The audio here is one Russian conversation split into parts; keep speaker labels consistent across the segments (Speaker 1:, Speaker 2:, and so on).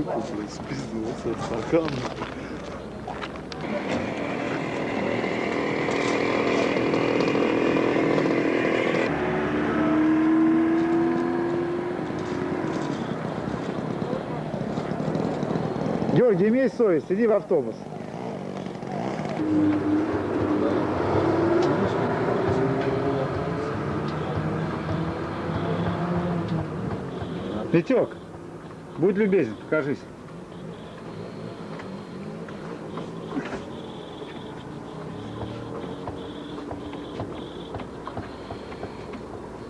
Speaker 1: руку, блядь, спиздился от стакана.
Speaker 2: Георгий, имей совесть, иди в автобус. Витек, будь любезен, покажись.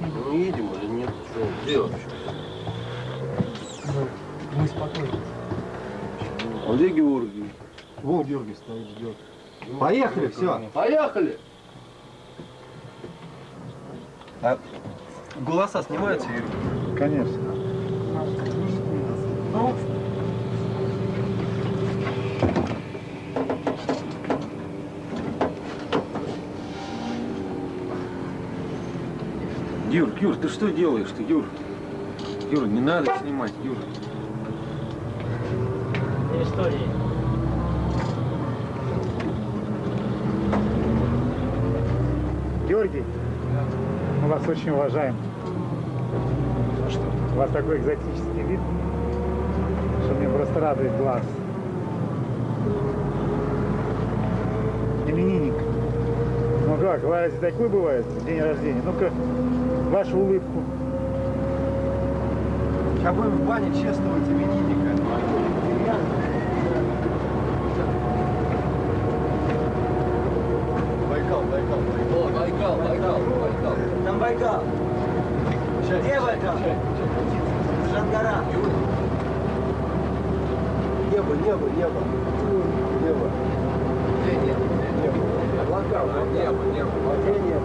Speaker 3: Мы едем или нет? Что, вообще?
Speaker 4: Мы спокойно.
Speaker 1: А где Георгий?
Speaker 4: Вон Георгий стоит, ждет.
Speaker 3: Поехали, все. Поехали! А голоса снимаются, Юрий?
Speaker 2: Конечно.
Speaker 5: Юр, Юр, ты что делаешь ты, Юр? Юр, не надо снимать, Юр.
Speaker 4: Истории.
Speaker 2: Георгий, мы вас очень уважаем. У вас такой экзотический вид, что мне просто радует глаз. Именинник. Ну как, бывает, такой бывает, день рождения. Ну-ка, вашу улыбку.
Speaker 3: Сейчас будем в бане чествовать именинника. Байкал, Байкал, Байкал. Байкал, Байкал, Байкал.
Speaker 4: Там Байкал. Где Байкал? Шангара.
Speaker 3: Небо, небо, небо. Небо. Небо? Облака. Небо, небо. Небо?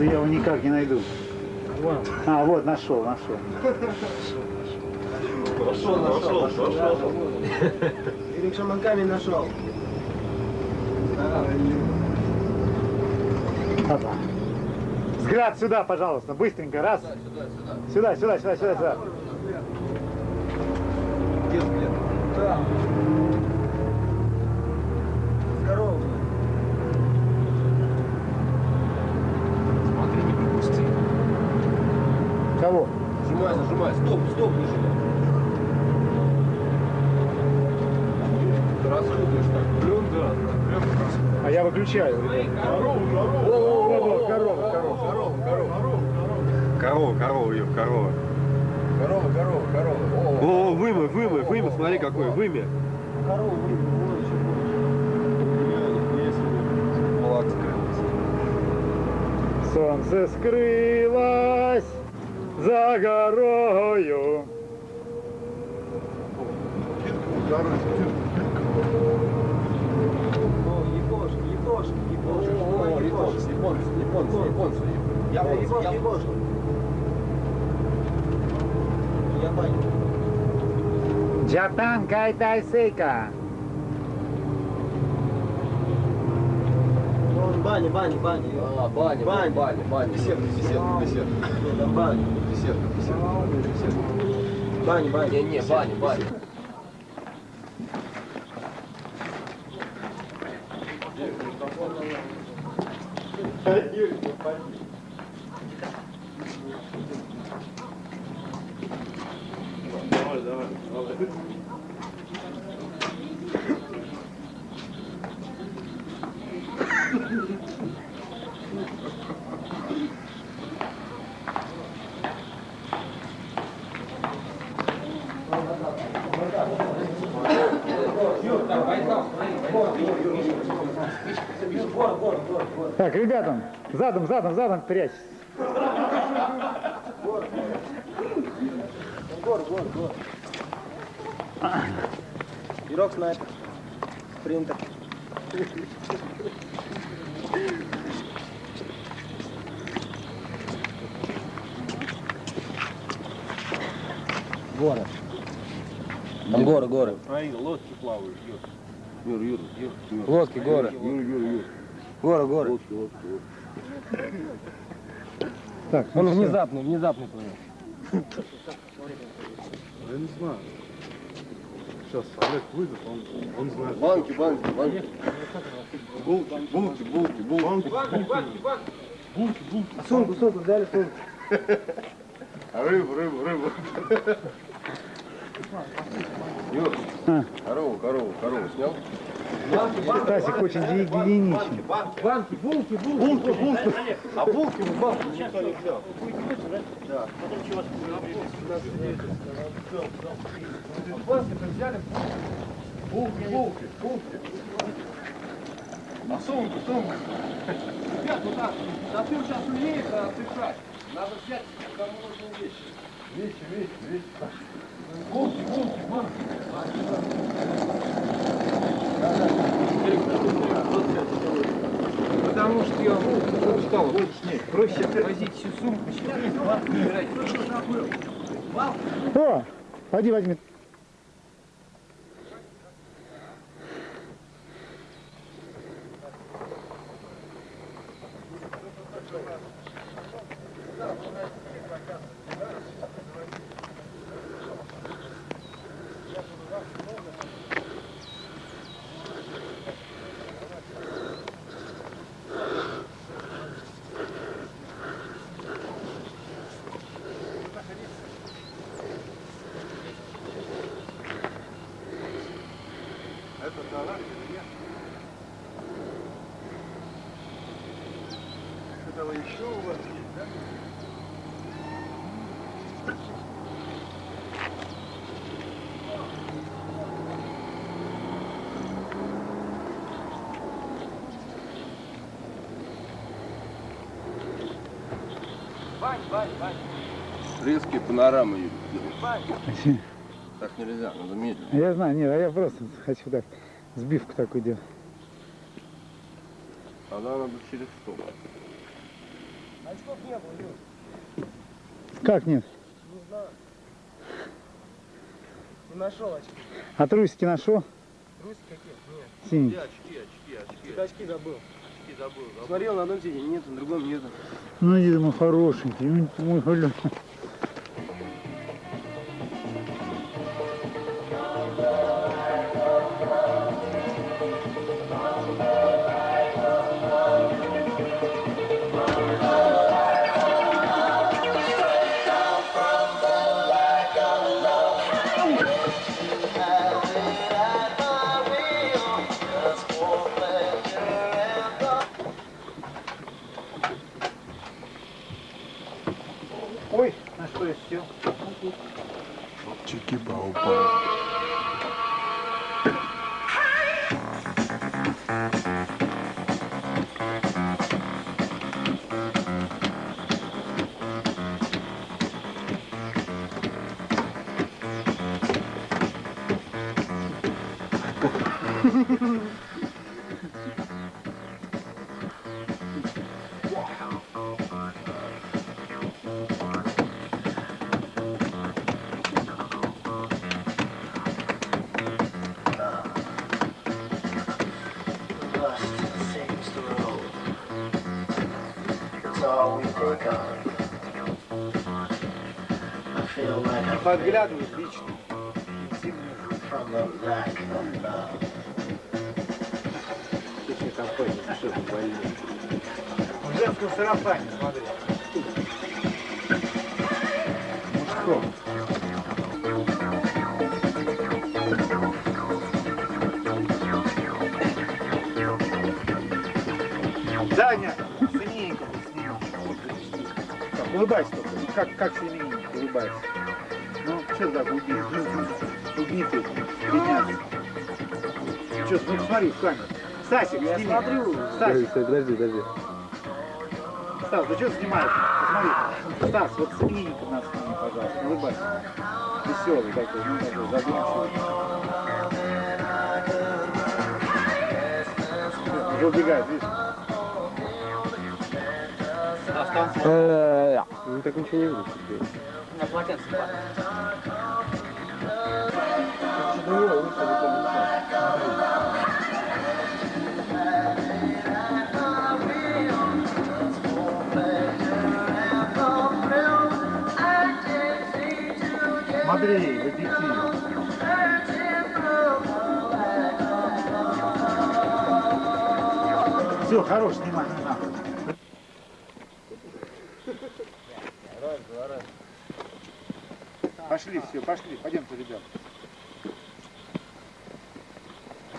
Speaker 2: Что-то я его никак не найду. А, вот, нашел, нашел.
Speaker 1: Нашел, нашел, нашел.
Speaker 3: Ирик Шаман камень нашел.
Speaker 2: Опа. Взгляд сюда, пожалуйста, быстренько, раз. Сюда, сюда, сюда, сюда, сюда.
Speaker 3: Где взгляд? Там.
Speaker 2: Кого?
Speaker 3: Нажимай, нажимай. Стоп, стоп. Ты расходуешь так.
Speaker 1: Клен, да.
Speaker 2: А я выключаю. ребят.
Speaker 1: Корову, корову.
Speaker 2: Во-во-во, корова, корова.
Speaker 3: Корова, корова.
Speaker 1: Корова, корова, Юр, корова.
Speaker 3: Корова, корова, корова.
Speaker 1: О, вымя, вымя, вымя, смотри какой, вымя.
Speaker 3: Корова, скрылся.
Speaker 2: Солнце скрылось за горою.
Speaker 3: Японцы, японцы, японцы, японцы. Японцы,
Speaker 4: Япошки,
Speaker 3: японцы.
Speaker 4: япошки. Бани, бани, бани.
Speaker 3: А, баня,
Speaker 4: Баня.
Speaker 3: баня, баня. Беседка, беседка, беседка.
Speaker 4: Бани.
Speaker 3: Беседка, беседка, беседка.
Speaker 4: Бани, бани.
Speaker 3: Не, не, баня, баня.
Speaker 1: Давай,
Speaker 2: задом, задом, задом прячь.
Speaker 4: Гор, гор, гор. Ирок снайпер. Спринтер. Город. Там горы, горы.
Speaker 5: Смотри, лодки плавают. Юр,
Speaker 3: Юр, Юр, Юр.
Speaker 4: Лодки, горы.
Speaker 3: Юр, Юр, Юр.
Speaker 4: Горы, горы.
Speaker 3: Лодки, лодки, лодки.
Speaker 2: Так, ну
Speaker 4: Он
Speaker 2: всё.
Speaker 4: внезапный, внезапный плывет.
Speaker 1: Я не знаю. Сейчас Олег выйдет, он, он знает.
Speaker 3: Банки, банки, банки. Булки, булки, булки, булки.
Speaker 4: Сумку, сумку взяли, сумку.
Speaker 3: А рыбу, рыбу, рыбу. Юр,
Speaker 2: А.
Speaker 3: корову, корову, корову снял?
Speaker 2: Стасик очень гигиеничный.
Speaker 4: Банки, булки, булки.
Speaker 3: Булки, булки. А булки в банку никто не взял. Булки, булки, булки. А сумку, сумку.
Speaker 4: Ребят, вот так. Затыл сейчас умеет отдыхать. Надо взять кому нужны вещи.
Speaker 3: Вещи, вещи, вещи.
Speaker 4: Булки, булки, банки. Потому что я устал больше нет. Проще возить всю сумку, чем.
Speaker 2: О, пойди возьми.
Speaker 3: Этого еще у вас есть, да?
Speaker 4: Бань, бань, бань.
Speaker 3: Резкие панорамы. Так нельзя, надо медленно.
Speaker 2: Я знаю, нет, а я просто хочу так, сбивку такую делать.
Speaker 3: Она надо через стол.
Speaker 4: Очков не было, Юр.
Speaker 2: Как нет?
Speaker 4: Не знаю. Не нашел очки.
Speaker 2: А трусики нашел?
Speaker 4: Руси какие? Нет.
Speaker 2: Синий.
Speaker 3: очки, очки, очки.
Speaker 4: Ты очки забыл.
Speaker 3: Очки забыл, забыл.
Speaker 4: Смотрел на одном сиденье, нет, на другом нет.
Speaker 2: Ну, иди, мой хорошенький. Мой гуля. На что я сел?
Speaker 6: Dust
Speaker 2: Подглядывай лично.
Speaker 6: from the lack of love.
Speaker 2: В женском сарафане, смотри. Мужском. Даня. Так, улыбайся только. Как, как семейненько улыбайся. Ну, что за губи? Губи ты. Что, ну смотри в камеру. Стасик,
Speaker 4: Я
Speaker 2: сними.
Speaker 4: смотрю.
Speaker 2: Стасик,
Speaker 1: Подожди, подожди.
Speaker 2: Стас, ты что снимаешь? Посмотри. Стас, вот семейненько нас сними, пожалуйста. Улыбайся. Веселый такой, ну такой, задумчивый. Уже убегает, видишь?
Speaker 3: Э, Ну так ничего не видно.
Speaker 2: Смотри, в объективе. Все, хорош, снимай, не. Пошли, все, пошли, пойдемте, ребят.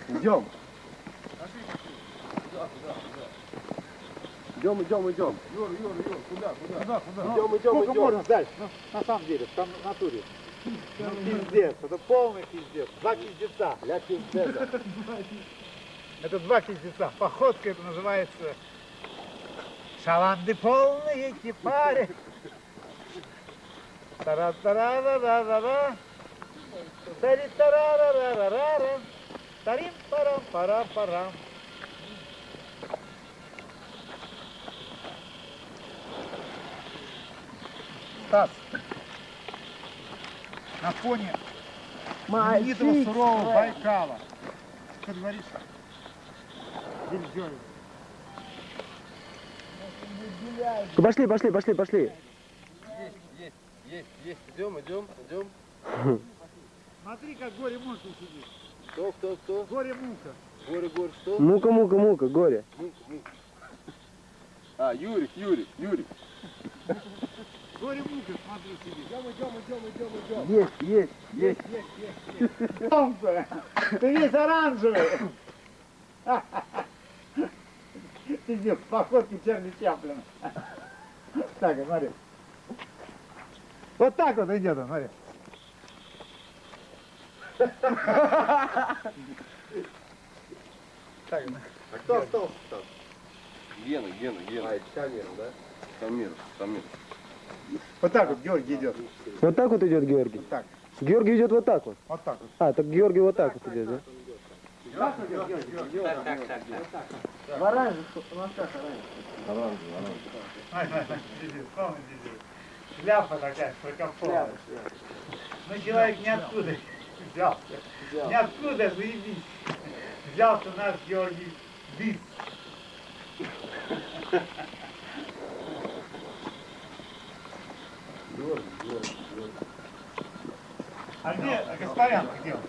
Speaker 3: Идем. Идем, идем, идем. Идем, идем,
Speaker 2: Сколько
Speaker 3: идем.
Speaker 2: можно дальше? Ну, на самом деле, там в натуре. Ну, пиздец, это полный пиздец. Два пиздеца.
Speaker 3: Для пиздеца.
Speaker 2: Это два пиздеца. Походка это называется шаланды полные кипари. Тара тара ра ра ра ра тари тара ра ра ра ра ра тарим парам парам парам Стас, на фоне знаменитого сурового Байкала. Что говоришь? Бельзёвец.
Speaker 3: Пошли, пошли, пошли, пошли.
Speaker 4: Есть, есть, есть. Идем, идем, идем.
Speaker 2: Смотри, как горе-муха сидит.
Speaker 4: Кто, кто, кто?
Speaker 2: Горе-муха.
Speaker 4: Горе, горе, что?
Speaker 3: Мука, мука, мука, горе.
Speaker 4: Мука, мука. А, Юрик, Юрик, Юрик.
Speaker 2: Горе-муха, смотри, сидит.
Speaker 3: Есть, есть, есть.
Speaker 2: Солнце, ты весь оранжевый. Пиздец, походки Чарли Чаплина. Так, вот смотри. Вот так вот идет он, смотри. Так,
Speaker 3: А кто остался там?
Speaker 5: Гена, Гена, Гена.
Speaker 3: А, это камера, да?
Speaker 5: Самир, Самир.
Speaker 2: вот так вот Георгий идет.
Speaker 3: Вот так вот идет Георгий.
Speaker 2: Вот так,
Speaker 3: Георгий идет вот так вот.
Speaker 2: вот так вот.
Speaker 3: А, так Георгий вот так вот идет, да?
Speaker 2: Ай, ай, ай, сидит, полный сидит. Шляпа такая, широкополая. Ну, человек ниоткуда взялся. Ниоткуда, заебись. Взялся наш Георгий Биц. А где Гаспарян? Где он?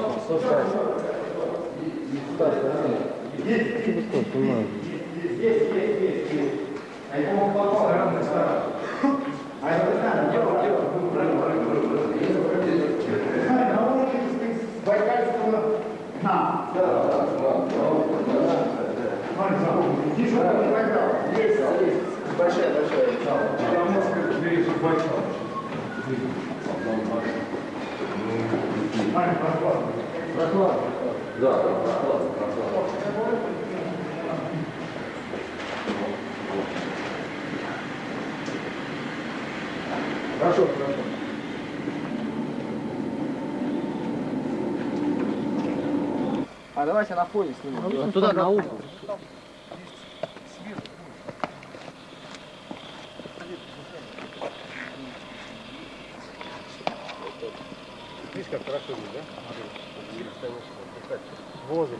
Speaker 3: Слушай, Стас, А давайте на фоне снимем.
Speaker 4: Туда, на угол.
Speaker 2: Видишь, как хорошо здесь, да? Воздух.